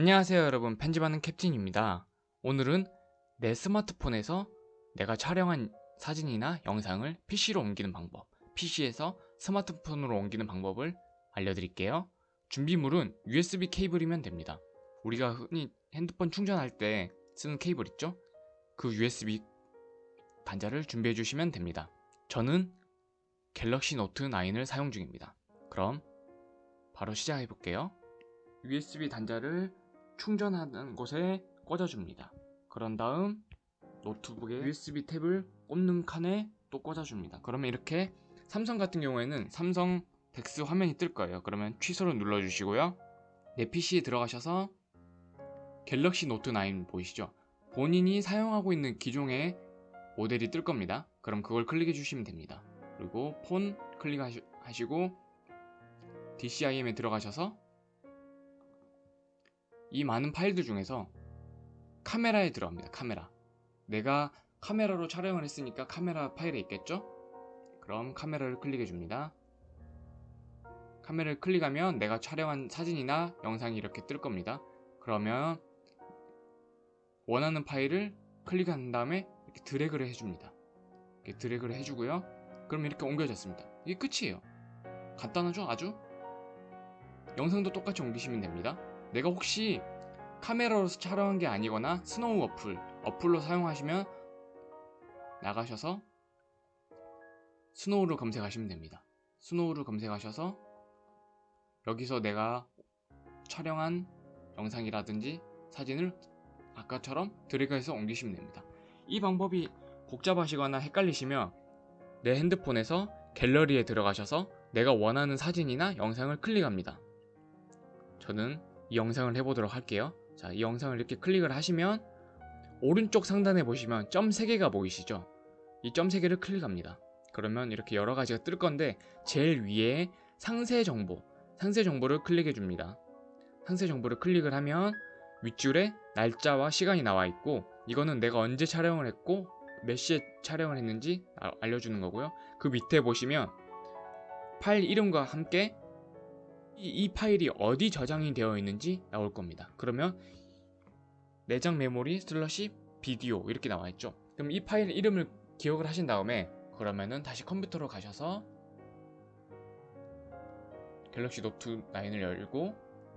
안녕하세요 여러분. 편집하는 캡틴입니다. 오늘은 내 스마트폰에서 내가 촬영한 사진이나 영상을 PC로 옮기는 방법 PC에서 스마트폰으로 옮기는 방법을 알려드릴게요. 준비물은 USB 케이블이면 됩니다. 우리가 흔히 핸드폰 충전할 때 쓰는 케이블 있죠? 그 USB 단자를 준비해 주시면 됩니다. 저는 갤럭시 노트 9을 사용 중입니다. 그럼 바로 시작해 볼게요. USB 단자를 충전하는 곳에 꽂아줍니다. 그런 다음 노트북에 USB 탭을 꽂는 칸에 또 꽂아줍니다. 그러면 이렇게 삼성 같은 경우에는 삼성 덱스 화면이 뜰 거예요. 그러면 취소를 눌러주시고요. 내 PC에 들어가셔서 갤럭시 노트 9 보이시죠? 본인이 사용하고 있는 기종의 모델이 뜰 겁니다. 그럼 그걸 클릭해 주시면 됩니다. 그리고 폰 클릭하시고 DCIM에 들어가셔서 이 많은 파일들 중에서 카메라에 들어갑니다. 카메라. 내가 카메라로 촬영을 했으니까 카메라 파일에 있겠죠? 그럼 카메라를 클릭해 줍니다. 카메라를 클릭하면 내가 촬영한 사진이나 영상이 이렇게 뜰 겁니다. 그러면 원하는 파일을 클릭한 다음에 이렇게 드래그를 해줍니다. 이렇게 드래그를 해주고요. 그럼 이렇게 옮겨졌습니다. 이게 끝이에요. 간단하죠? 아주? 영상도 똑같이 옮기시면 됩니다. 내가 혹시 카메라로 촬영한 게 아니거나 스노우 어플, 어플로 사용하시면 나가셔서 스노우를 검색하시면 됩니다. 스노우를 검색하셔서 여기서 내가 촬영한 영상이라든지 사진을 아까처럼 드래그해서 옮기시면 됩니다. 이 방법이 복잡하시거나 헷갈리시면 내 핸드폰에서 갤러리에 들어가셔서 내가 원하는 사진이나 영상을 클릭합니다. 저는 이 영상을 해보도록 할게요. 자, 이 영상을 이렇게 클릭을 하시면 오른쪽 상단에 보시면 점 3개가 보이시죠? 이 점 3개를 클릭합니다. 그러면 이렇게 여러 가지가 뜰 건데 제일 위에 상세 정보, 상세 정보를 클릭해 줍니다. 상세 정보를 클릭을 하면 윗줄에 날짜와 시간이 나와 있고 이거는 내가 언제 촬영을 했고 몇 시에 촬영을 했는지 알려주는 거고요. 그 밑에 보시면 파일 이름과 함께 이, 이 파일이 어디 저장이 되어 있는지 나올 겁니다. 그러면 내장 메모리 슬러시 비디오 이렇게 나와 있죠. 그럼 이 파일 이름을 기억을 하신 다음에 그러면은 다시 컴퓨터로 가셔서 갤럭시 노트 9을 열고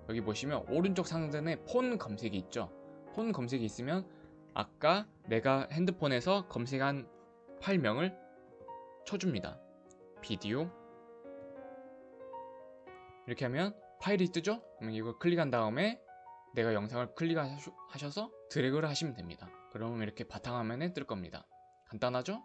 여기 보시면 오른쪽 상단에 폰 검색이 있죠. 폰 검색이 있으면 아까 내가 핸드폰에서 검색한 파일명을 쳐줍니다. 비디오 이렇게 하면 파일이 뜨죠? 그럼 이걸 클릭한 다음에 내가 영상을 클릭하셔서 드래그를 하시면 됩니다. 그러면 이렇게 바탕화면에 뜰 겁니다. 간단하죠?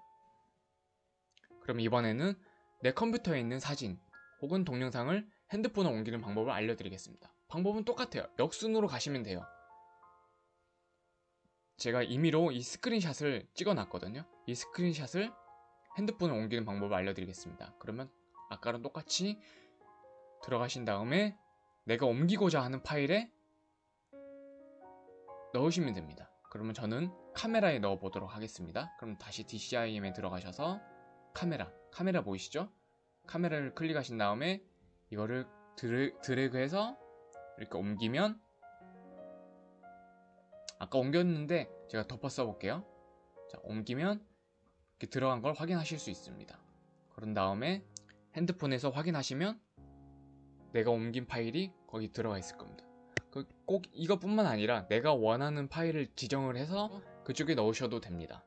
그럼 이번에는 내 컴퓨터에 있는 사진 혹은 동영상을 핸드폰에 옮기는 방법을 알려드리겠습니다. 방법은 똑같아요. 역순으로 가시면 돼요. 제가 임의로 이 스크린샷을 찍어놨거든요. 이 스크린샷을 핸드폰에 옮기는 방법을 알려드리겠습니다. 그러면 아까랑 똑같이 들어가신 다음에 내가 옮기고자 하는 파일에 넣으시면 됩니다. 그러면 저는 카메라에 넣어 보도록 하겠습니다. 그럼 다시 DCIM에 들어가셔서 카메라, 카메라 보이시죠? 카메라를 클릭하신 다음에 이거를 드래, 드래그해서 이렇게 옮기면 아까 옮겼는데 제가 덮어 써볼게요. 자, 옮기면 이렇게 들어간 걸 확인하실 수 있습니다. 그런 다음에 핸드폰에서 확인하시면 내가 옮긴 파일이 거기 들어가 있을 겁니다. 그꼭 이것뿐만 아니라 내가 원하는 파일을 지정을 해서 그쪽에 넣으셔도 됩니다.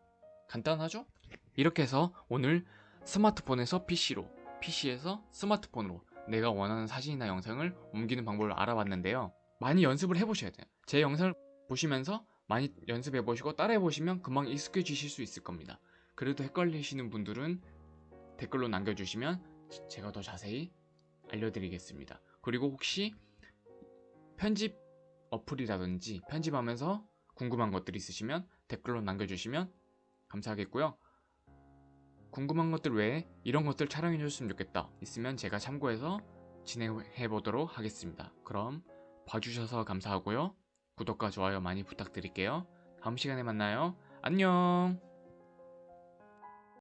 간단하죠? 이렇게 해서 오늘 스마트폰에서 PC로, PC에서 스마트폰으로 내가 원하는 사진이나 영상을 옮기는 방법을 알아봤는데요. 많이 연습을 해보셔야 돼요. 제 영상을 보시면서 많이 연습해 보시고 따라해 보시면 금방 익숙해지실 수 있을 겁니다. 그래도 헷갈리시는 분들은 댓글로 남겨주시면 제가 더 자세히 알려드리겠습니다. 그리고 혹시 편집 어플이라든지 편집하면서 궁금한 것들 있으시면 댓글로 남겨주시면 감사하겠고요. 궁금한 것들 외에 이런 것들 촬영해 줬으면 좋겠다 있으면 제가 참고해서 진행해 보도록 하겠습니다. 그럼 봐주셔서 감사하고요. 구독과 좋아요 많이 부탁드릴게요. 다음 시간에 만나요. 안녕